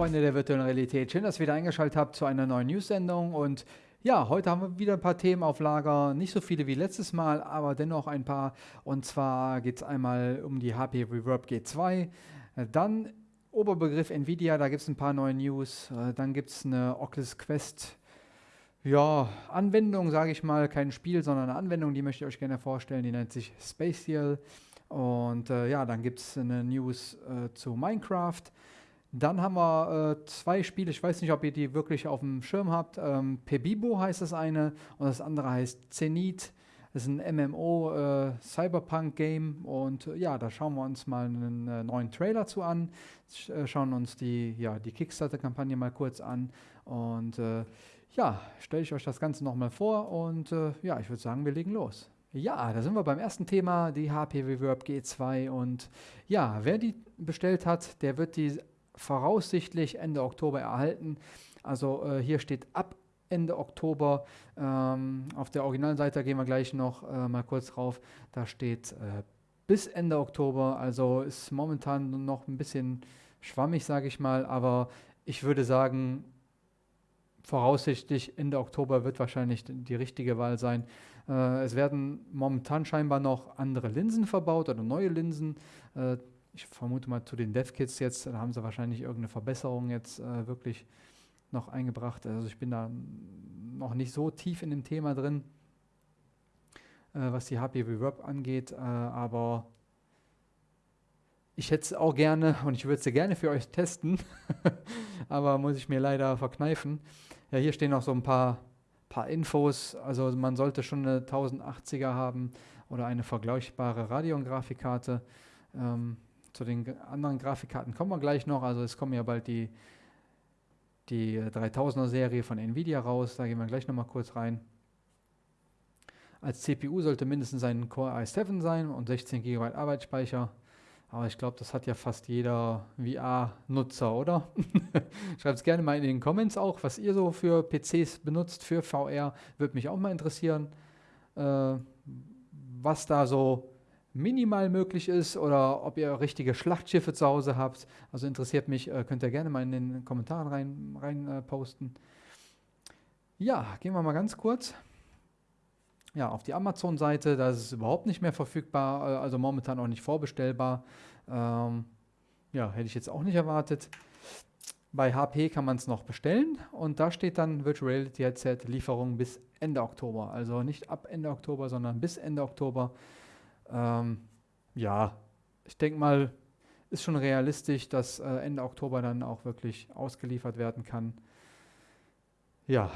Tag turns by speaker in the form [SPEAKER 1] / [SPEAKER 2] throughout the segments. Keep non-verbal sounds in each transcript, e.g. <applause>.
[SPEAKER 1] Freunde der virtuellen Realität, schön, dass ihr wieder eingeschaltet habt zu einer neuen News-Sendung. Und ja, heute haben wir wieder ein paar Themen auf Lager, nicht so viele wie letztes Mal, aber dennoch ein paar. Und zwar geht es einmal um die HP Reverb G2, dann Oberbegriff Nvidia, da gibt es ein paar neue News, dann gibt es eine Oculus Quest. Ja, Anwendung, sage ich mal, kein Spiel, sondern eine Anwendung, die möchte ich euch gerne vorstellen, die nennt sich Spatial. Und äh, ja, dann gibt es eine News äh, zu Minecraft, dann haben wir äh, zwei Spiele, ich weiß nicht, ob ihr die wirklich auf dem Schirm habt. Ähm, Pebibo heißt das eine und das andere heißt Zenith. Das ist ein MMO äh, und äh, ja, da schauen wir uns mal einen äh, neuen Trailer zu an, Sch äh, schauen uns die, ja, die Kickstarter-Kampagne mal kurz an und ja, stelle ich euch das Ganze nochmal vor und ja, ich würde sagen, wir legen los. Ja, da sind wir beim ersten Thema, die HP Reverb G2 und ja, wer die bestellt hat, der wird die voraussichtlich Ende Oktober erhalten. Also äh, hier steht ab Ende Oktober. Ähm, auf der Originalseite gehen wir gleich noch äh, mal kurz drauf. Da steht äh, bis Ende Oktober. Also ist momentan noch ein bisschen schwammig, sage ich mal. Aber ich würde sagen, voraussichtlich Ende Oktober wird wahrscheinlich die richtige Wahl sein. Äh, es werden momentan scheinbar noch andere Linsen verbaut oder neue Linsen. Ich vermute mal zu den DevKits jetzt, da haben sie wahrscheinlich irgendeine Verbesserung jetzt äh, wirklich noch eingebracht. Also ich bin da noch nicht so tief in dem Thema drin, äh, was die HP Reverb angeht, äh, aber ich hätte es auch gerne und ich würde es gerne für euch testen, <laughs> aber muss ich mir leider verkneifen. Ja, hier stehen noch so ein paar, paar Infos. Also man sollte schon eine 1080er haben oder eine vergleichbare Radeon-Grafikkarte. Ähm, zu den anderen Grafikkarten kommen wir gleich noch. Also es kommen ja bald die, die 3000er Serie von Nvidia raus. Da gehen wir gleich nochmal kurz rein. Als CPU sollte mindestens ein Core i7 sein und 16 GB Arbeitsspeicher. Aber ich glaube, das hat ja fast jeder VR-Nutzer, oder? <laughs> Schreibt es gerne mal in den Comments auch, was ihr so für PCs benutzt, für VR. Würde mich auch mal interessieren, äh, was da so minimal möglich ist oder ob ihr richtige Schlachtschiffe zu Hause habt. Also interessiert mich, äh, könnt ihr gerne mal in den Kommentaren rein, rein äh, posten. Ja, gehen wir mal ganz kurz. Ja, auf die Amazon-Seite, da ist es überhaupt nicht mehr verfügbar, äh, also momentan auch nicht vorbestellbar. Ähm, ja, hätte ich jetzt auch nicht erwartet. Bei HP kann man es noch bestellen und da steht dann Virtual Reality Headset Lieferung bis Ende Oktober. Also nicht ab Ende Oktober, sondern bis Ende Oktober. Ähm, ja, ich denke mal, ist schon realistisch, dass äh, Ende Oktober dann auch wirklich ausgeliefert werden kann. Ja,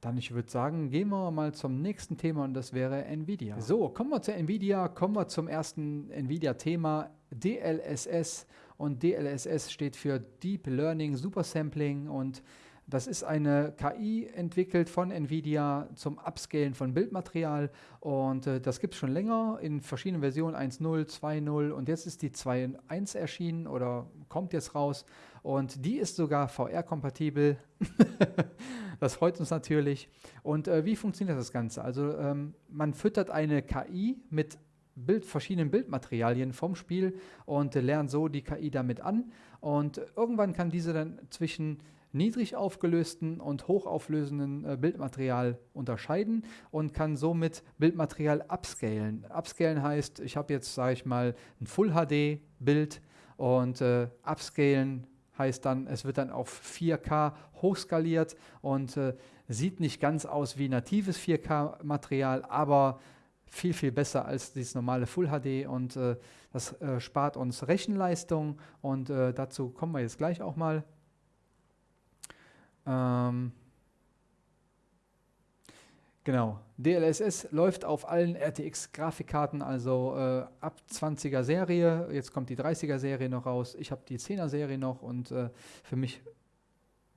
[SPEAKER 1] dann ich würde sagen, gehen wir mal zum nächsten Thema und das wäre Nvidia. So, kommen wir zu Nvidia, kommen wir zum ersten Nvidia-Thema, DLSS. Und DLSS steht für Deep Learning Super Sampling und das ist eine KI entwickelt von NVIDIA zum Upscalen von Bildmaterial und äh, das gibt es schon länger in verschiedenen Versionen 1.0, 2.0 und jetzt ist die 2.1 erschienen oder kommt jetzt raus und die ist sogar VR-kompatibel. <laughs> das freut uns natürlich. Und äh, wie funktioniert das Ganze? Also ähm, man füttert eine KI mit Bild, verschiedenen Bildmaterialien vom Spiel und äh, lernt so die KI damit an und irgendwann kann diese dann zwischen niedrig aufgelösten und hochauflösenden äh, Bildmaterial unterscheiden und kann somit Bildmaterial upscalen. Upscalen heißt, ich habe jetzt, sage ich mal, ein Full HD Bild und äh, upscalen heißt dann, es wird dann auf 4K hochskaliert und äh, sieht nicht ganz aus wie natives 4K-Material, aber viel, viel besser als dieses normale Full HD und äh, das äh, spart uns Rechenleistung und äh, dazu kommen wir jetzt gleich auch mal. Ähm, genau, DLSS läuft auf allen RTX-Grafikkarten, also äh, ab 20er Serie. Jetzt kommt die 30er Serie noch raus. Ich habe die 10er Serie noch und äh, für mich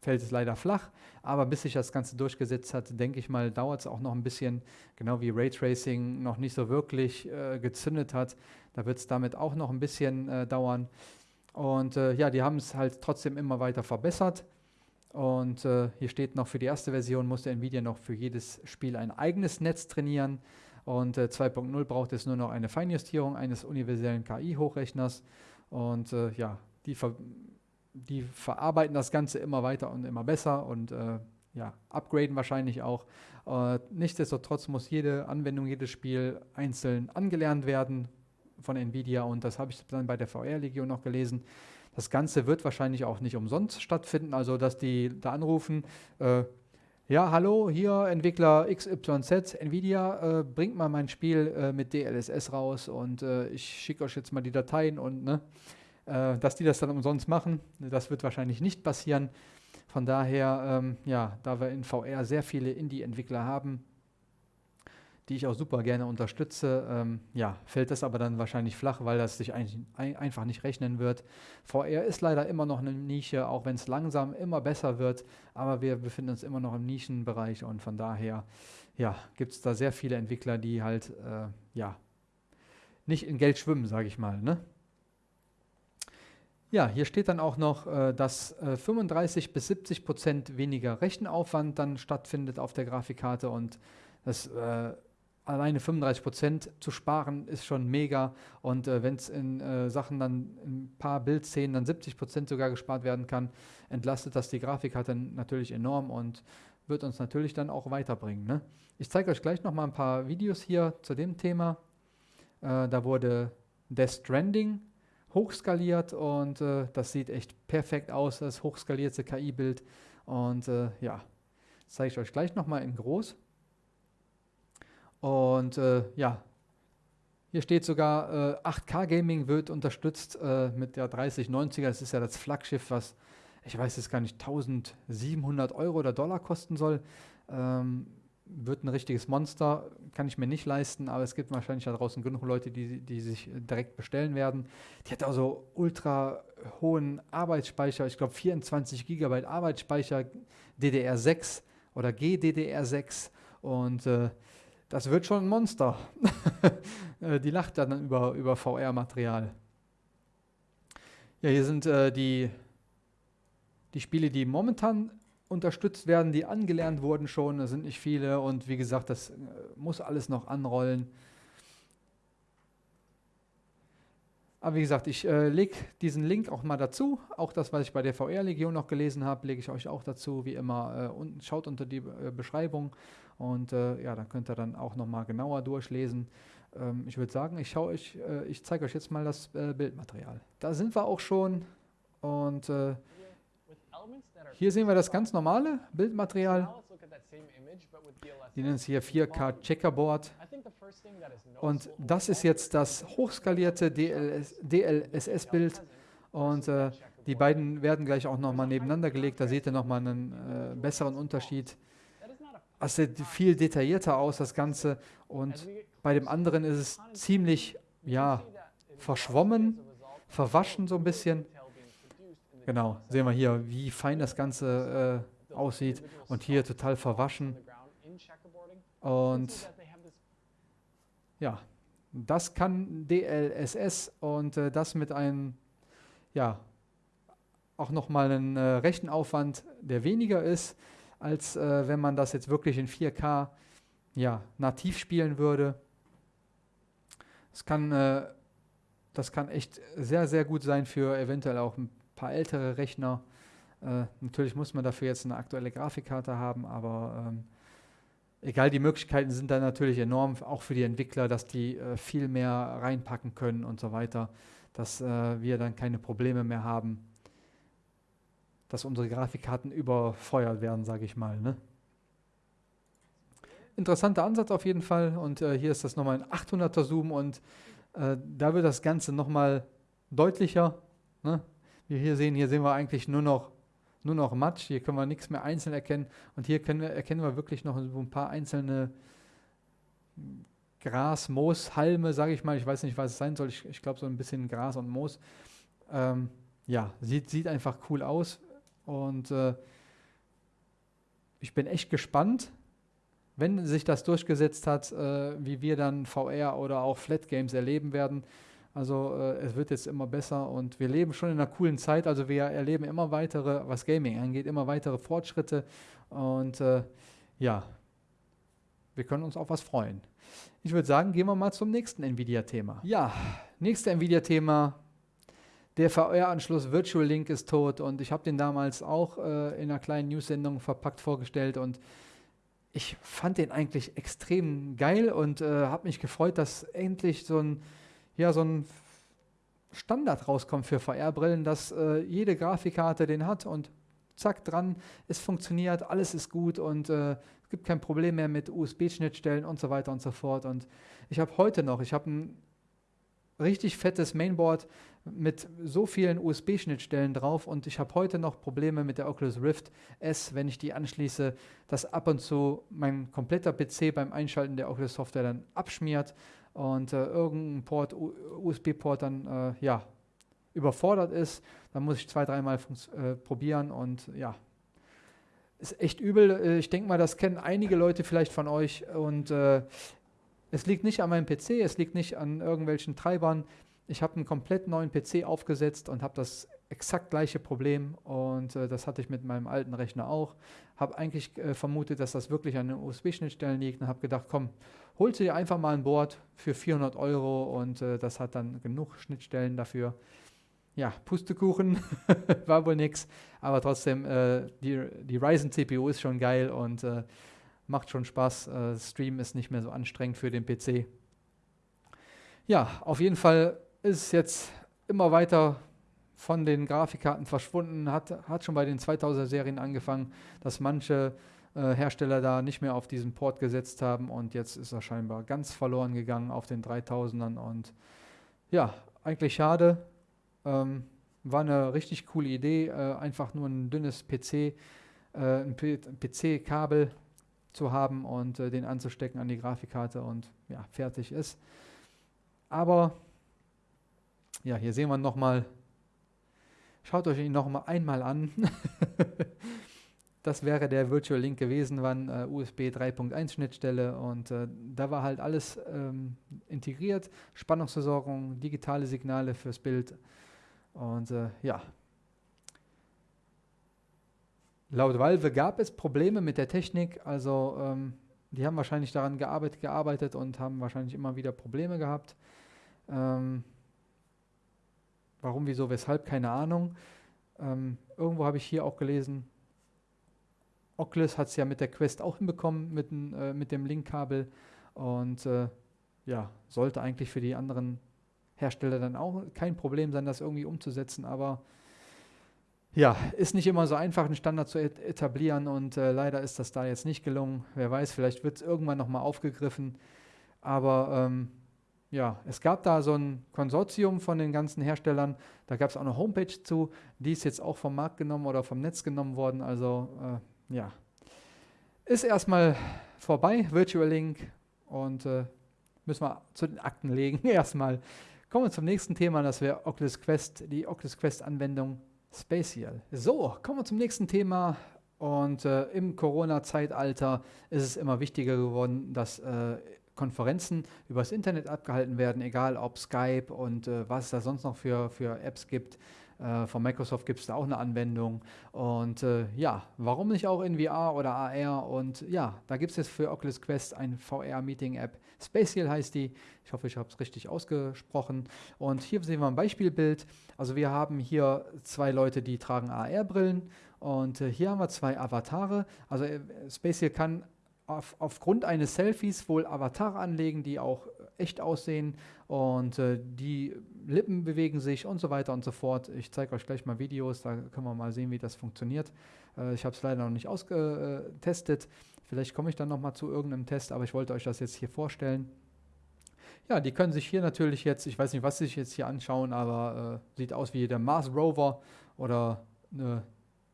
[SPEAKER 1] fällt es leider flach. Aber bis sich das Ganze durchgesetzt hat, denke ich mal, dauert es auch noch ein bisschen, genau wie Raytracing noch nicht so wirklich äh, gezündet hat. Da wird es damit auch noch ein bisschen äh, dauern. Und äh, ja, die haben es halt trotzdem immer weiter verbessert. Und äh, hier steht noch, für die erste Version musste Nvidia noch für jedes Spiel ein eigenes Netz trainieren. Und äh, 2.0 braucht es nur noch eine Feinjustierung eines universellen KI-Hochrechners. Und äh, ja, die die verarbeiten das Ganze immer weiter und immer besser und äh, ja, upgraden wahrscheinlich auch. Äh, nichtsdestotrotz muss jede Anwendung, jedes Spiel einzeln angelernt werden von Nvidia und das habe ich dann bei der VR-Legion noch gelesen. Das Ganze wird wahrscheinlich auch nicht umsonst stattfinden, also dass die da anrufen, äh, ja, hallo, hier Entwickler XYZ, Nvidia, äh, bringt mal mein Spiel äh, mit DLSS raus und äh, ich schicke euch jetzt mal die Dateien und ne, äh, dass die das dann umsonst machen, das wird wahrscheinlich nicht passieren. Von daher, ähm, ja, da wir in VR sehr viele Indie-Entwickler haben, die ich auch super gerne unterstütze, ähm, ja, fällt das aber dann wahrscheinlich flach, weil das sich ein, ein, einfach nicht rechnen wird. VR ist leider immer noch eine Nische, auch wenn es langsam immer besser wird, aber wir befinden uns immer noch im Nischenbereich und von daher, ja, gibt es da sehr viele Entwickler, die halt, äh, ja, nicht in Geld schwimmen, sage ich mal, ne? Ja, hier steht dann auch noch, äh, dass äh, 35 bis 70 Prozent weniger Rechenaufwand dann stattfindet auf der Grafikkarte und das äh, alleine 35 Prozent zu sparen ist schon mega. Und äh, wenn es in äh, Sachen dann in ein paar Bildszenen dann 70 Prozent sogar gespart werden kann, entlastet das die Grafikkarte natürlich enorm und wird uns natürlich dann auch weiterbringen. Ne? Ich zeige euch gleich noch mal ein paar Videos hier zu dem Thema. Äh, da wurde Death Stranding hochskaliert und äh, das sieht echt perfekt aus, das hochskalierte KI-Bild. Und äh, ja, zeige ich euch gleich noch mal in groß. Und äh, ja, hier steht sogar, äh, 8K Gaming wird unterstützt äh, mit der 3090er. Das ist ja das Flaggschiff, was, ich weiß jetzt gar nicht, 1700 Euro oder Dollar kosten soll. Ähm, wird ein richtiges Monster, kann ich mir nicht leisten, aber es gibt wahrscheinlich da draußen genug Leute, die, die sich direkt bestellen werden. Die hat also ultra hohen Arbeitsspeicher, ich glaube 24 GB Arbeitsspeicher, DDR6 oder GDDR6 und äh, das wird schon ein Monster. <laughs> Äh, die lacht dann über, über VR-Material. Ja, hier sind äh, die, die Spiele, die momentan unterstützt werden, die angelernt wurden schon. Das sind nicht viele und wie gesagt, das äh, muss alles noch anrollen. Aber wie gesagt, ich äh, lege diesen Link auch mal dazu. Auch das, was ich bei der VR-Legion noch gelesen habe, lege ich euch auch dazu. Wie immer, äh, unten, schaut unter die äh, Beschreibung. Und äh, ja, dann könnt ihr dann auch nochmal genauer durchlesen. Ähm, ich würde sagen, ich, euch, äh, ich zeige euch jetzt mal das äh, Bildmaterial. Da sind wir auch schon. Und hier sehen wir das ganz normale Bildmaterial. Die nennen es hier 4K Checkerboard. Und das ist jetzt das hochskalierte DLS, DLSS-Bild. Und äh, die beiden werden gleich auch nochmal nebeneinander gelegt. Da seht ihr nochmal einen äh, besseren Unterschied. Es sieht viel detaillierter aus, das Ganze. Und bei dem anderen ist es ziemlich, ja, verschwommen, verwaschen so ein bisschen. Genau, sehen wir hier, wie fein das Ganze äh, aussieht. Und hier total verwaschen. Und ja, das kann DLSS und äh, das mit einem, ja, auch nochmal einen äh, Rechenaufwand, der weniger ist als äh, wenn man das jetzt wirklich in 4K ja, nativ spielen würde. Das kann, äh, das kann echt sehr, sehr gut sein für eventuell auch ein paar ältere Rechner. Äh, natürlich muss man dafür jetzt eine aktuelle Grafikkarte haben, aber ähm, egal, die Möglichkeiten sind da natürlich enorm, auch für die Entwickler, dass die äh, viel mehr reinpacken können und so weiter, dass äh, wir dann keine Probleme mehr haben dass unsere Grafikkarten überfeuert werden, sage ich mal. Ne? Interessanter Ansatz auf jeden Fall und äh, hier ist das nochmal ein 800er Zoom und äh, da wird das Ganze nochmal deutlicher. Ne? Wir hier sehen, hier sehen wir eigentlich nur noch, nur noch Matsch, hier können wir nichts mehr einzeln erkennen und hier wir, erkennen wir wirklich noch so ein paar einzelne Gras, Moos, Halme, sage ich mal, ich weiß nicht, was es sein soll, ich, ich glaube so ein bisschen Gras und Moos. Ähm, ja, sieht, sieht einfach cool aus. Und äh, ich bin echt gespannt, wenn sich das durchgesetzt hat, äh, wie wir dann VR oder auch Flat Games erleben werden. Also äh, es wird jetzt immer besser und wir leben schon in einer coolen Zeit. Also wir erleben immer weitere, was Gaming angeht, immer weitere Fortschritte. Und äh, ja, wir können uns auf was freuen. Ich würde sagen, gehen wir mal zum nächsten Nvidia-Thema. Ja, nächste Nvidia-Thema der VR-Anschluss Virtual Link ist tot und ich habe den damals auch äh, in einer kleinen News-Sendung verpackt vorgestellt und ich fand den eigentlich extrem geil und äh, habe mich gefreut, dass endlich so ein, ja, so ein Standard rauskommt für VR-Brillen, dass äh, jede Grafikkarte den hat und zack dran, es funktioniert, alles ist gut und äh, es gibt kein Problem mehr mit USB-Schnittstellen und so weiter und so fort. Und ich habe heute noch, ich habe ein richtig fettes Mainboard mit so vielen USB-Schnittstellen drauf und ich habe heute noch Probleme mit der Oculus Rift S, wenn ich die anschließe, dass ab und zu mein kompletter PC beim Einschalten der Oculus Software dann abschmiert und äh, irgendein Port, USB-Port dann äh, ja, überfordert ist. Dann muss ich zwei, dreimal äh, probieren und ja, ist echt übel. Äh, ich denke mal, das kennen einige Leute vielleicht von euch und äh, es liegt nicht an meinem PC, es liegt nicht an irgendwelchen Treibern. Ich habe einen komplett neuen PC aufgesetzt und habe das exakt gleiche Problem und äh, das hatte ich mit meinem alten Rechner auch. Habe eigentlich äh, vermutet, dass das wirklich an den USB-Schnittstellen liegt und habe gedacht, komm, holst du dir einfach mal ein Board für 400 Euro und äh, das hat dann genug Schnittstellen dafür. Ja, Pustekuchen <laughs> war wohl nix, aber trotzdem, äh, die, die Ryzen CPU ist schon geil und äh, macht schon Spaß. Äh, Stream ist nicht mehr so anstrengend für den PC. Ja, auf jeden Fall ist es jetzt immer weiter von den Grafikkarten verschwunden, hat, hat schon bei den 2000er Serien angefangen, dass manche äh, Hersteller da nicht mehr auf diesen Port gesetzt haben und jetzt ist er scheinbar ganz verloren gegangen auf den 3000ern und ja, eigentlich schade. Ähm, war eine richtig coole Idee, äh, einfach nur ein dünnes PC, äh, ein PC-Kabel zu haben und äh, den anzustecken an die Grafikkarte und ja, fertig ist. Aber ja, hier sehen wir nochmal, schaut euch ihn nochmal einmal an. <laughs> das wäre der Virtual Link gewesen, wann äh, USB 3.1 Schnittstelle und äh, da war halt alles ähm, integriert, Spannungsversorgung, digitale Signale fürs Bild und äh, ja, Laut Valve gab es Probleme mit der Technik, also ähm, die haben wahrscheinlich daran gearbeitet, gearbeitet und haben wahrscheinlich immer wieder Probleme gehabt. Ähm, warum, wieso, weshalb, keine Ahnung. Ähm, irgendwo habe ich hier auch gelesen, Oculus hat es ja mit der Quest auch hinbekommen, mit, äh, mit dem Linkkabel und äh, ja, sollte eigentlich für die anderen Hersteller dann auch kein Problem sein, das irgendwie umzusetzen, aber ja, ist nicht immer so einfach, einen Standard zu etablieren und äh, leider ist das da jetzt nicht gelungen. Wer weiß, vielleicht wird es irgendwann nochmal aufgegriffen. Aber ähm, ja, es gab da so ein Konsortium von den ganzen Herstellern. Da gab es auch eine Homepage zu. Die ist jetzt auch vom Markt genommen oder vom Netz genommen worden. Also äh, ja, ist erstmal vorbei, Virtual Link. Und äh, müssen wir zu den Akten legen <laughs> erstmal. Kommen wir zum nächsten Thema, das wäre Oculus Quest, die Oculus Quest Anwendung Spatial. So, kommen wir zum nächsten Thema. Und äh, im Corona-Zeitalter ist es immer wichtiger geworden, dass äh, Konferenzen übers Internet abgehalten werden, egal ob Skype und äh, was es da sonst noch für, für Apps gibt. Äh, von Microsoft gibt es da auch eine Anwendung. Und äh, ja, warum nicht auch in VR oder AR? Und ja, da gibt es jetzt für Oculus Quest eine VR-Meeting-App. Spatial heißt die. Ich hoffe, ich habe es richtig ausgesprochen. Und hier sehen wir ein Beispielbild. Also wir haben hier zwei Leute, die tragen AR-Brillen. Und äh, hier haben wir zwei Avatare. Also äh, Spatial kann auf, aufgrund eines Selfies wohl Avatare anlegen, die auch echt aussehen und äh, die Lippen bewegen sich und so weiter und so fort. Ich zeige euch gleich mal Videos, da können wir mal sehen, wie das funktioniert. Äh, ich habe es leider noch nicht ausgetestet. Vielleicht komme ich dann nochmal zu irgendeinem Test, aber ich wollte euch das jetzt hier vorstellen. Ja, die können sich hier natürlich jetzt, ich weiß nicht, was sie sich jetzt hier anschauen, aber äh, sieht aus wie der Mars Rover oder eine,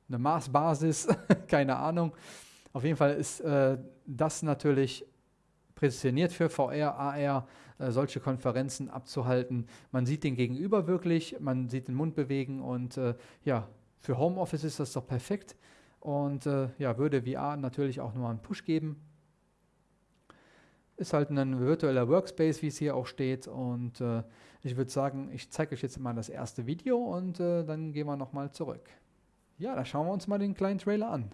[SPEAKER 1] eine Mars-Basis, <laughs> keine Ahnung. Auf jeden Fall ist äh, das natürlich prädestiniert für VR, AR, äh, solche Konferenzen abzuhalten. Man sieht den Gegenüber wirklich, man sieht den Mund bewegen und äh, ja, für Homeoffice ist das doch perfekt und äh, ja, würde VR natürlich auch nur einen Push geben. Ist halt ein virtueller Workspace, wie es hier auch steht und äh, ich würde sagen, ich zeige euch jetzt mal das erste Video und äh, dann gehen wir nochmal zurück. Ja, da schauen wir uns mal den kleinen Trailer an.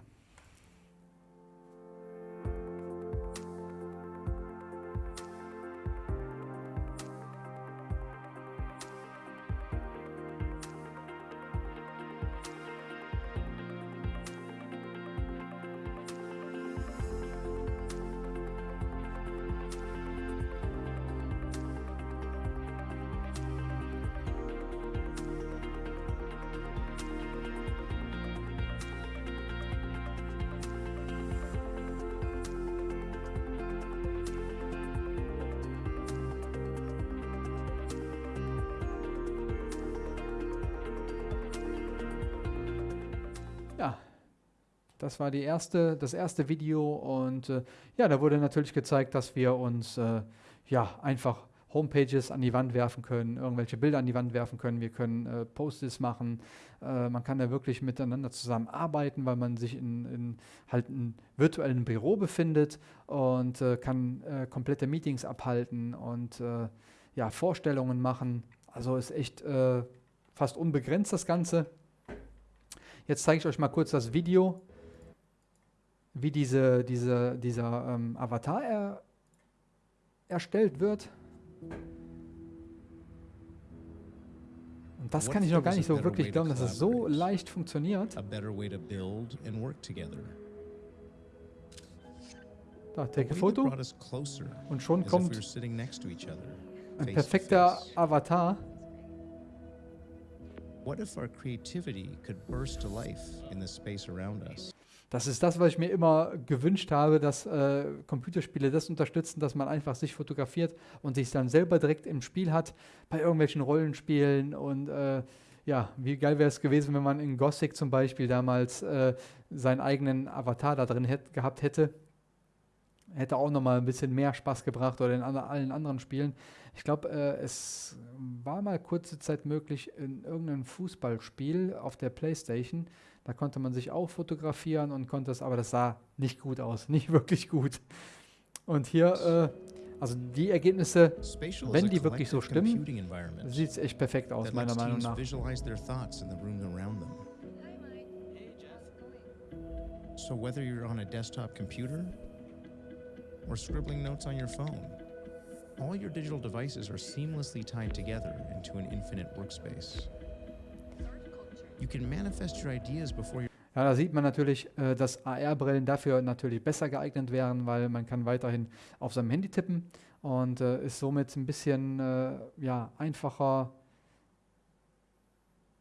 [SPEAKER 1] Das war die erste, das erste Video und äh, ja, da wurde natürlich gezeigt, dass wir uns äh, ja einfach Homepages an die Wand werfen können, irgendwelche Bilder an die Wand werfen können, wir können äh, Post-its machen, äh, man kann da wirklich miteinander zusammenarbeiten, weil man sich in, in halt einem virtuellen Büro befindet und äh, kann äh, komplette Meetings abhalten und äh, ja, Vorstellungen machen. Also ist echt äh, fast unbegrenzt das Ganze. Jetzt zeige ich euch mal kurz das Video, wie diese, diese, dieser ähm, Avatar er, erstellt wird. Und das kann ich noch gar nicht so wirklich glauben, dass es so leicht funktioniert. Da, take a Foto. Und schon kommt ein perfekter Avatar. What if our creativity could burst to life in the space around us? Das ist das, was ich mir immer gewünscht habe, dass äh, Computerspiele das unterstützen, dass man einfach sich fotografiert und sich dann selber direkt im Spiel hat, bei irgendwelchen Rollenspielen. Und äh, ja, wie geil wäre es gewesen, wenn man in Gothic zum Beispiel damals äh, seinen eigenen Avatar da drin hätt, gehabt hätte. Hätte auch nochmal ein bisschen mehr Spaß gebracht oder in an, allen anderen Spielen. Ich glaube, äh, es war mal kurze Zeit möglich in irgendeinem Fußballspiel auf der Playstation da konnte man sich auch fotografieren und konnte es, aber das sah nicht gut aus, <laughs> nicht wirklich gut. Und hier, äh, also die Ergebnisse, wenn die wirklich so stimmen, sieht es echt perfekt aus, meiner Meinung nach. So whether you're on a desktop computer or scribbling notes on your phone, all your digital devices are seamlessly tied together into an infinite workspace. Ja, da sieht man natürlich, äh, dass AR-Brillen dafür natürlich besser geeignet wären, weil man kann weiterhin auf seinem Handy tippen und äh, ist somit ein bisschen äh, ja, einfacher,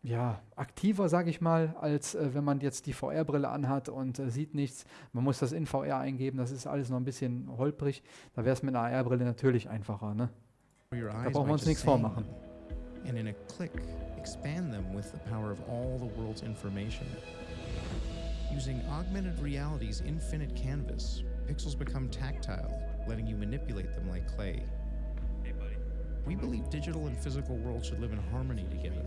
[SPEAKER 1] ja, aktiver, sage ich mal, als äh, wenn man jetzt die VR-Brille anhat und äh, sieht nichts. Man muss das in VR eingeben, das ist alles noch ein bisschen holprig. Da wäre es mit einer AR-Brille natürlich einfacher. Ne? Da brauchen wir uns nichts vormachen. And in a click, expand them with the power of all the world's information. Using augmented reality's infinite canvas, pixels become tactile, letting you manipulate them like clay. We believe digital and physical worlds should live in harmony together.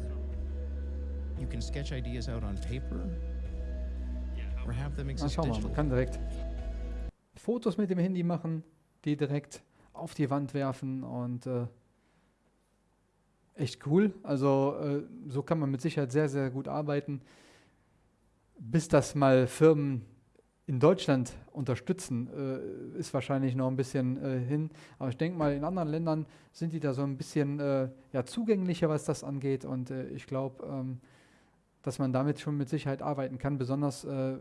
[SPEAKER 1] You can sketch ideas out on paper or have them exist Na, schau mal, man kann direkt Fotos mit dem Handy machen, die direkt auf die Wand werfen und äh, echt cool. Also äh, so kann man mit Sicherheit sehr, sehr gut arbeiten. Bis das mal Firmen in Deutschland unterstützen, äh, ist wahrscheinlich noch ein bisschen äh, hin. Aber ich denke mal, in anderen Ländern sind die da so ein bisschen äh, ja, zugänglicher, was das angeht. Und äh, ich glaube, ähm, dass man damit schon mit Sicherheit arbeiten kann, besonders äh,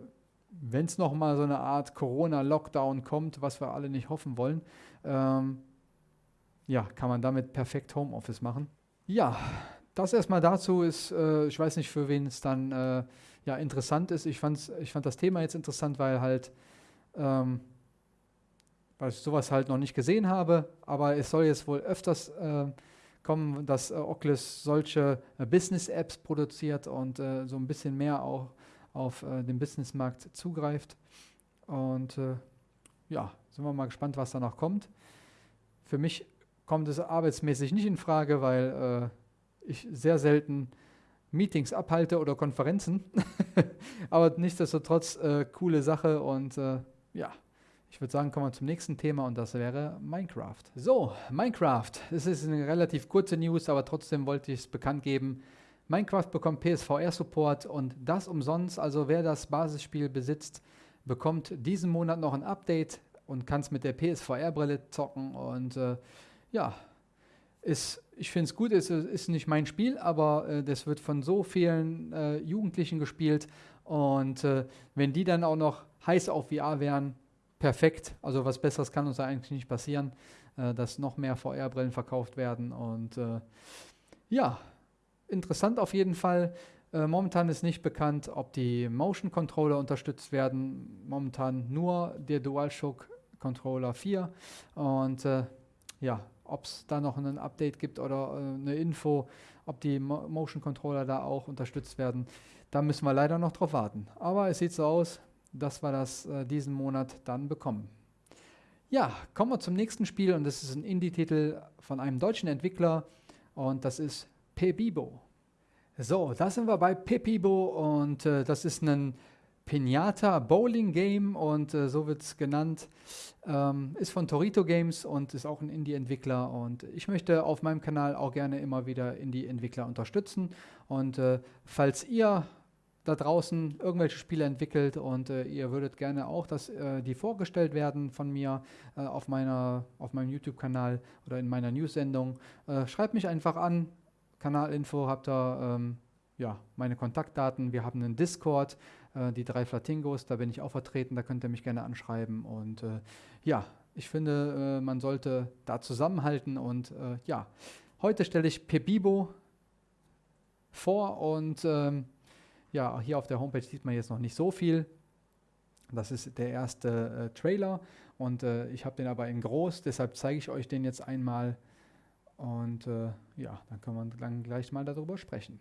[SPEAKER 1] wenn es nochmal so eine Art Corona-Lockdown kommt, was wir alle nicht hoffen wollen. Ähm, ja, kann man damit perfekt Homeoffice machen. Ja, das erstmal dazu ist, äh, ich weiß nicht, für wen es dann äh, ja, interessant ist. Ich, fand's, ich fand das Thema jetzt interessant, weil halt, ähm, weil ich sowas halt noch nicht gesehen habe, aber es soll jetzt wohl öfters äh, kommen, dass äh, Oculus solche äh, Business-Apps produziert und äh, so ein bisschen mehr auch auf den Businessmarkt zugreift. Und ja, sind wir mal gespannt, was da noch kommt. Für mich kommt es arbeitsmäßig nicht in Frage, weil äh, ich sehr selten Meetings abhalte oder Konferenzen. <laughs> Aber nichtsdestotrotz äh, coole Sache und äh, ja, ich würde sagen, kommen wir zum nächsten Thema und das wäre Minecraft. So, Minecraft. Es ist eine relativ kurze News, aber trotzdem wollte ich es bekannt geben. Minecraft bekommt PSVR-Support und das umsonst. Also wer das Basisspiel besitzt, bekommt diesen Monat noch ein Update und kann es mit der PSVR-Brille zocken und äh, ja, ist, ich finde es gut, es ist, nicht mein Spiel, aber äh, das wird von so vielen äh, Jugendlichen gespielt. Und äh, wenn die dann auch noch heiß auf VR wären, perfekt. Also was Besseres kann uns eigentlich nicht passieren, äh, dass noch mehr VR-Brillen verkauft werden. Und äh, ja, interessant auf jeden Fall. Äh, momentan ist nicht bekannt, ob die Motion Controller unterstützt werden. Momentan nur der DualShock Controller 4. Und ja, ob es da noch ein Update gibt oder äh, eine Info, ob die Mo Motion Controller da auch unterstützt werden. Da müssen wir leider noch drauf warten. Aber es sieht so aus, dass wir das äh, diesen Monat dann bekommen. Ja, kommen wir zum nächsten Spiel und das ist ein Indie-Titel von einem deutschen Entwickler und das ist Pebibo. So, da sind wir bei Pepibo und äh, das ist ein Pinata Bowling Game und äh, so wird es genannt. Ähm, ist von Torito Games und ist auch ein Indie-Entwickler und ich möchte auf meinem Kanal auch gerne immer wieder Indie-Entwickler unterstützen und äh, falls ihr da draußen irgendwelche Spiele entwickelt und äh, ihr würdet gerne auch, dass äh, die vorgestellt werden von mir äh, auf, meiner, auf meinem YouTube-Kanal oder in meiner News-Sendung, äh, schreibt mich einfach an. Kanalinfo habt ihr ähm, ja, meine Kontaktdaten. Wir haben einen Discord, äh, die drei Flatingos, da bin ich auch vertreten, da könnt ihr mich gerne anschreiben. Und äh, ja, ich finde, man sollte da zusammenhalten und ja, heute stelle ich Pebibo vor und ähm, ja, hier auf der Homepage sieht man jetzt noch nicht so viel. Das ist der erste äh, Trailer und äh, ich habe den aber in groß, deshalb zeige ich euch den jetzt einmal und äh, ja, dann können wir dann gleich mal darüber sprechen.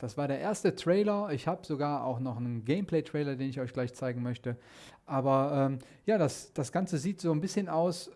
[SPEAKER 1] Das war der erste Trailer. Ich habe sogar auch noch einen Gameplay-Trailer, den ich euch gleich zeigen möchte. Aber ähm, ja, das, das Ganze sieht so ein bisschen aus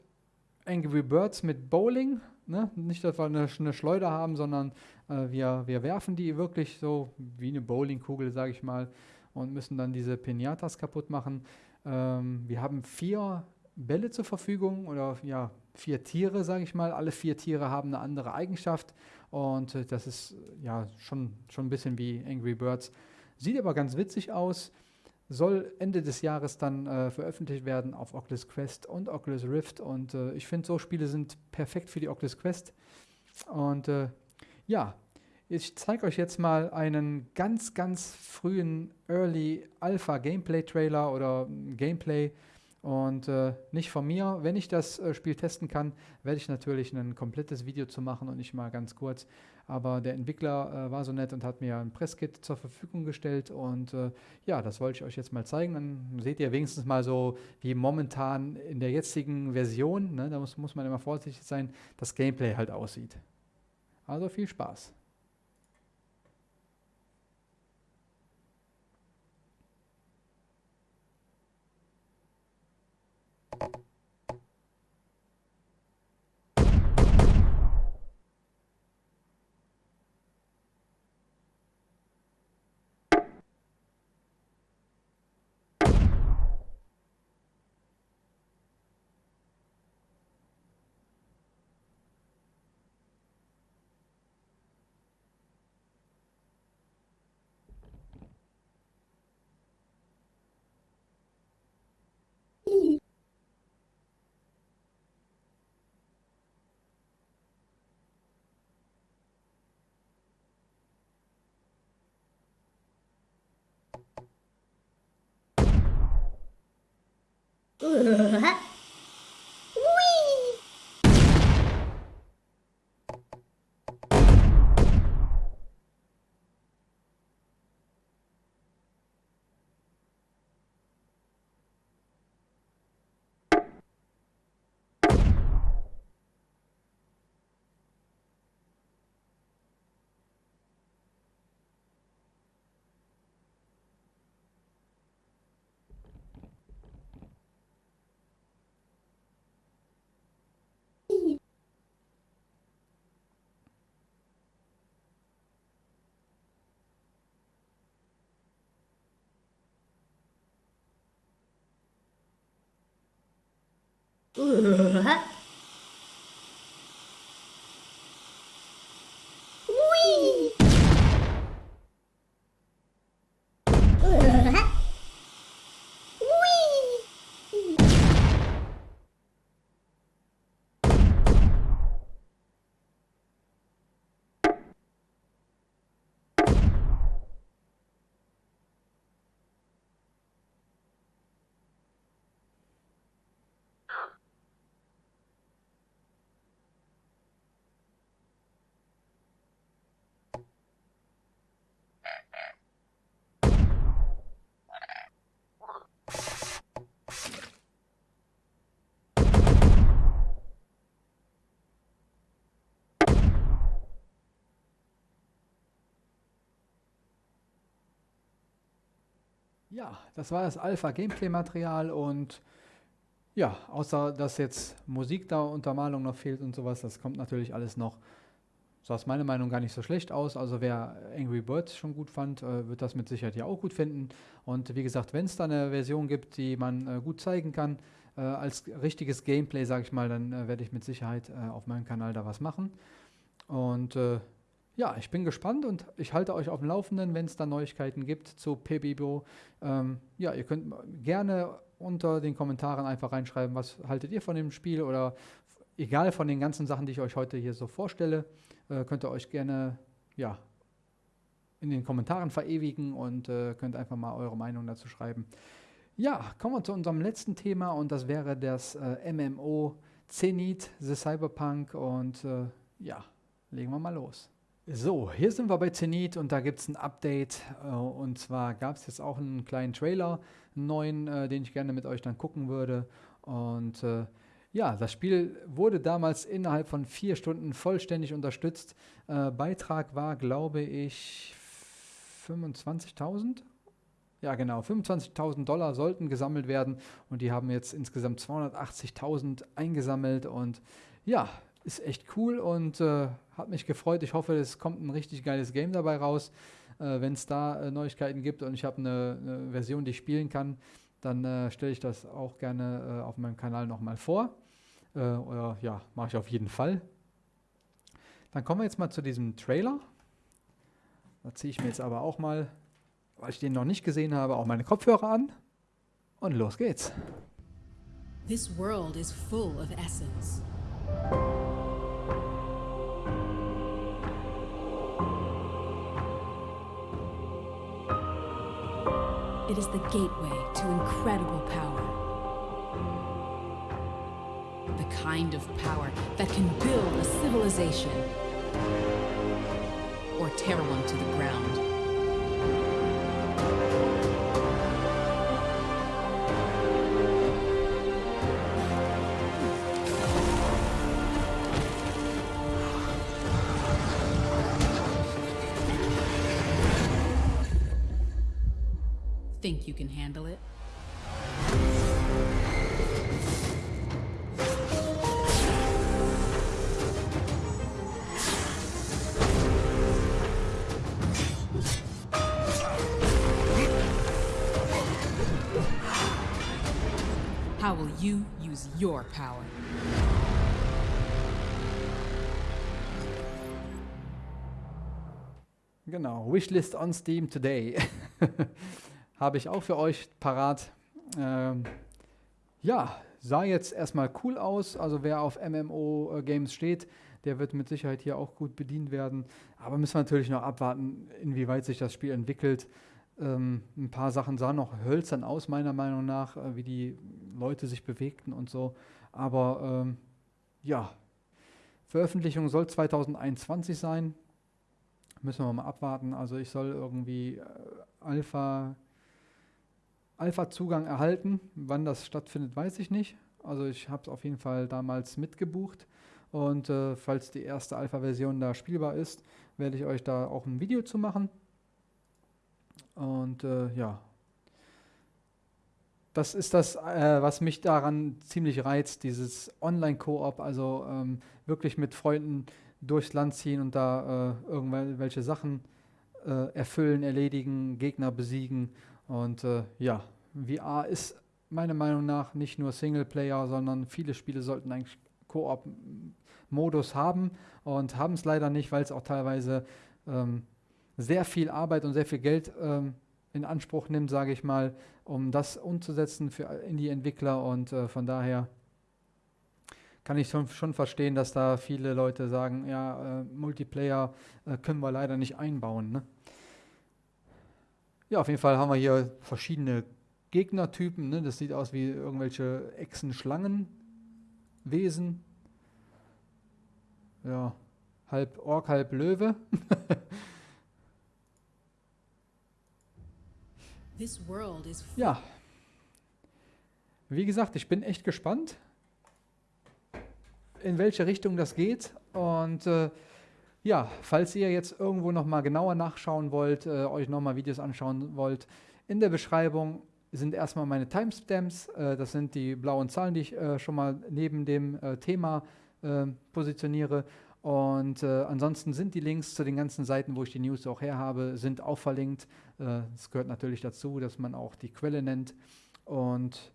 [SPEAKER 1] Angry Birds mit Bowling. Ne? Nicht, dass wir eine, eine Schleuder haben, sondern äh, wir, wir werfen die wirklich so wie eine Bowlingkugel, sage ich mal, und müssen dann diese Pinatas kaputt machen. Ähm, wir haben vier Bälle zur Verfügung oder ja, vier Tiere, sage ich mal. Alle vier Tiere haben eine andere Eigenschaft und äh, das ist ja schon, schon ein bisschen wie Angry Birds. Sieht aber ganz witzig aus. Soll Ende des Jahres dann äh, veröffentlicht werden auf Oculus Quest und Oculus Rift. Und äh, ich finde, so Spiele sind perfekt für die Oculus Quest. Und äh, ja, ich zeige euch jetzt mal einen ganz, ganz frühen Early Alpha Gameplay Trailer oder Gameplay und äh, nicht von mir. Wenn ich das äh, Spiel testen kann, werde ich natürlich ein komplettes Video zu machen und nicht mal ganz kurz. Aber der Entwickler äh, war so nett und hat mir ein Presskit zur Verfügung gestellt. Und äh, ja, das wollte ich euch jetzt mal zeigen. Dann seht ihr wenigstens mal so, wie momentan in der jetzigen Version, ne, da muss, muss man immer vorsichtig sein, das Gameplay halt aussieht. Also viel Spaß. 呃 <laughs> 哈 으아 Ja, das war das Alpha-Gameplay-Material und ja, außer dass jetzt Musik da, Untermalung noch fehlt und sowas, das kommt natürlich alles noch. Sah aus meiner Meinung gar nicht so schlecht aus. Also wer Angry Birds schon gut fand, äh, wird das mit Sicherheit ja auch gut finden. Und wie gesagt, wenn es da eine Version gibt, die man äh, gut zeigen kann, äh, als richtiges Gameplay, sage ich mal, dann werde ich mit Sicherheit auf meinem Kanal da was machen. Und ja, ich bin gespannt und ich halte euch auf dem Laufenden, wenn es da Neuigkeiten gibt zu Pebibo. Ähm, ja, ihr könnt gerne unter den Kommentaren einfach reinschreiben, was haltet ihr von dem Spiel oder egal von den ganzen Sachen, die ich euch heute hier so vorstelle, äh, könnt ihr euch gerne ja, in den Kommentaren verewigen und äh, könnt einfach mal eure Meinung dazu schreiben. Ja, kommen wir zu unserem letzten Thema und das wäre das äh, MMO Zenith, The Cyberpunk und äh, ja, legen wir mal los. So, hier sind wir bei Zenith und da gibt es ein Update. Äh, und zwar gab es jetzt auch einen kleinen Trailer, einen neuen, äh, den ich gerne mit euch dann gucken würde. Und äh, ja, das Spiel wurde damals innerhalb von vier Stunden vollständig unterstützt. Beitrag war, glaube ich, 25.000. Ja, genau, 25.000 Dollar sollten gesammelt werden und die haben jetzt insgesamt 280.000 eingesammelt und ja, ist echt cool und äh, hat mich gefreut. Ich hoffe, es kommt ein richtig geiles Game dabei raus. Äh, Wenn es da äh, Neuigkeiten gibt und ich habe eine, eine, Version, die ich spielen kann, dann äh, stelle ich das auch gerne äh, auf meinem Kanal nochmal vor. Äh, oder ja, mache ich auf jeden Fall. Dann kommen wir jetzt mal zu diesem Trailer. Da ziehe ich mir jetzt aber auch mal, weil ich den noch nicht gesehen habe, auch meine Kopfhörer an. Und los geht's.
[SPEAKER 2] This world is full of essence. It is the gateway to incredible power. The kind of power that can build a civilization or tear one to the ground. Your power?
[SPEAKER 1] Genau, Wishlist on Steam today. <laughs> Habe ich auch für euch parat. Ähm, ja, sah jetzt erstmal cool aus. Also wer auf MMO-Games steht, der wird mit Sicherheit hier auch gut bedient werden. Aber müssen wir natürlich noch abwarten, inwieweit sich das Spiel entwickelt. Ähm, ein paar Sachen sahen noch hölzern aus, meiner Meinung nach, äh, wie die Leute sich bewegten und so. Aber ähm, ja, Veröffentlichung soll 2021 sein. Müssen wir mal abwarten. Also ich soll irgendwie äh, Alpha, Alpha-Zugang erhalten. Wann das stattfindet, weiß ich nicht. Also ich habe es auf jeden Fall damals mitgebucht. Und äh, falls die erste Alpha-Version da spielbar ist, werde ich euch da auch ein Video zu machen. Und äh, ja, das ist das, äh, was mich daran ziemlich reizt, dieses Online-Koop, also ähm, wirklich mit Freunden durchs Land ziehen und da äh, irgendwelche Sachen äh, erfüllen, erledigen, Gegner besiegen. Und äh, ja, VR ist meiner Meinung nach nicht nur Singleplayer, sondern viele Spiele sollten eigentlich Koop-Modus haben und haben es leider nicht, weil es auch teilweise ähm, sehr viel Arbeit und sehr viel Geld ähm, in Anspruch nimmt, sage ich mal, um das umzusetzen für Indie-Entwickler und äh, von daher kann ich schon, verstehen, dass da viele Leute sagen, ja, äh, Multiplayer äh, können wir leider nicht einbauen. Ne? Ja, auf jeden Fall haben wir hier verschiedene Gegnertypen. Ne? Das sieht aus wie irgendwelche Echsen-Schlangenwesen. Ja, halb Ork, halb Löwe. <laughs> ja. Wie gesagt, ich bin echt gespannt, in welche Richtung das geht. Und äh, Ja, falls ihr jetzt irgendwo nochmal genauer nachschauen wollt, äh, euch nochmal Videos anschauen wollt, in der Beschreibung sind erstmal meine Timestamps. Äh, das sind die blauen Zahlen, die ich äh, schon mal neben dem äh, Thema äh, positioniere. Und äh, ansonsten sind die Links zu den ganzen Seiten, wo ich die News auch her habe, sind auch verlinkt. Es gehört natürlich dazu, dass man auch die Quelle nennt. Und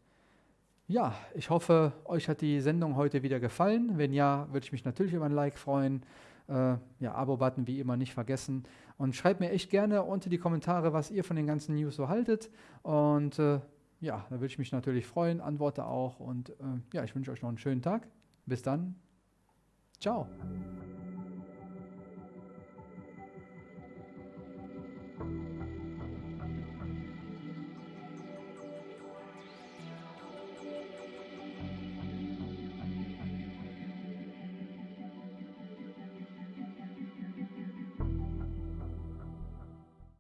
[SPEAKER 1] ja, ich hoffe, euch hat die Sendung heute wieder gefallen. Wenn ja, würde ich mich natürlich über ein Like freuen. Äh, ja, Abo-Button wie immer nicht vergessen. Und schreibt mir echt gerne unter die Kommentare, was ihr von den ganzen News so haltet. Und äh, ja, da würde ich mich natürlich freuen, antworte auch. Und äh, ja, ich wünsche euch noch einen schönen Tag. Bis dann. Ciao.
[SPEAKER 3] Thank you.